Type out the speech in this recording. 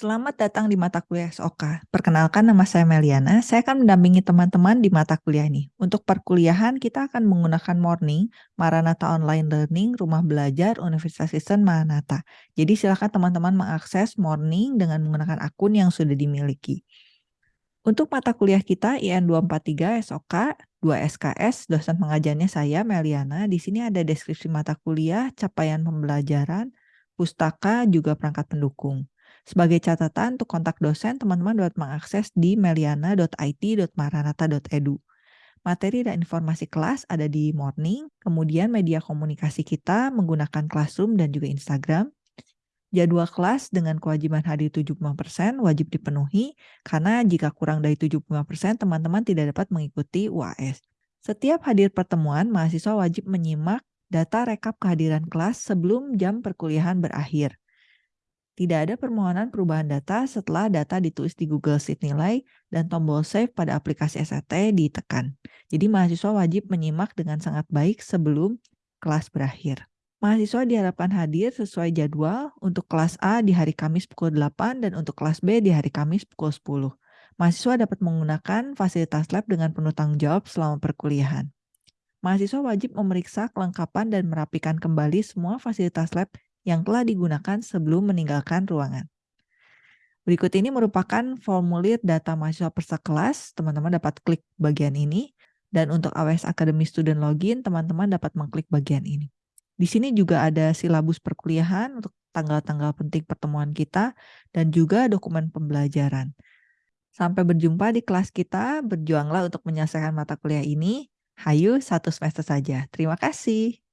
Selamat datang di mata kuliah SOK. Perkenalkan nama saya Meliana, saya akan mendampingi teman-teman di mata kuliah ini. Untuk perkuliahan kita akan menggunakan Morning, Maranatha Online Learning, Rumah Belajar, Universitas Kristen Maranatha. Jadi silakan teman-teman mengakses Morning dengan menggunakan akun yang sudah dimiliki. Untuk mata kuliah kita IN 243 SOK 2 SKS, dosen pengajarnya saya Meliana. Di sini ada deskripsi mata kuliah, capaian pembelajaran, pustaka, juga perangkat pendukung. Sebagai catatan, untuk kontak dosen, teman-teman dapat mengakses di meliana.it.maranata.edu. Materi dan informasi kelas ada di Morning, kemudian media komunikasi kita menggunakan Classroom dan juga Instagram. Jadwal kelas dengan kewajiban hadir 75% wajib dipenuhi, karena jika kurang dari 75%, teman-teman tidak dapat mengikuti UAS. Setiap hadir pertemuan, mahasiswa wajib menyimak data rekap kehadiran kelas sebelum jam perkuliahan berakhir. Tidak ada permohonan perubahan data setelah data ditulis di Google Sheet nilai dan tombol save pada aplikasi SAT ditekan. Jadi mahasiswa wajib menyimak dengan sangat baik sebelum kelas berakhir. Mahasiswa diharapkan hadir sesuai jadwal untuk kelas A di hari Kamis pukul 8 dan untuk kelas B di hari Kamis pukul 10. Mahasiswa dapat menggunakan fasilitas lab dengan penuh tanggung jawab selama perkuliahan. Mahasiswa wajib memeriksa kelengkapan dan merapikan kembali semua fasilitas lab yang telah digunakan sebelum meninggalkan ruangan. Berikut ini merupakan formulir data mahasiswa peserta kelas. Teman-teman dapat klik bagian ini. Dan untuk AWS Academy Student Login, teman-teman dapat mengklik bagian ini. Di sini juga ada silabus perkuliahan untuk tanggal-tanggal penting pertemuan kita dan juga dokumen pembelajaran. Sampai berjumpa di kelas kita. Berjuanglah untuk menyelesaikan mata kuliah ini. Hayu satu semester saja. Terima kasih.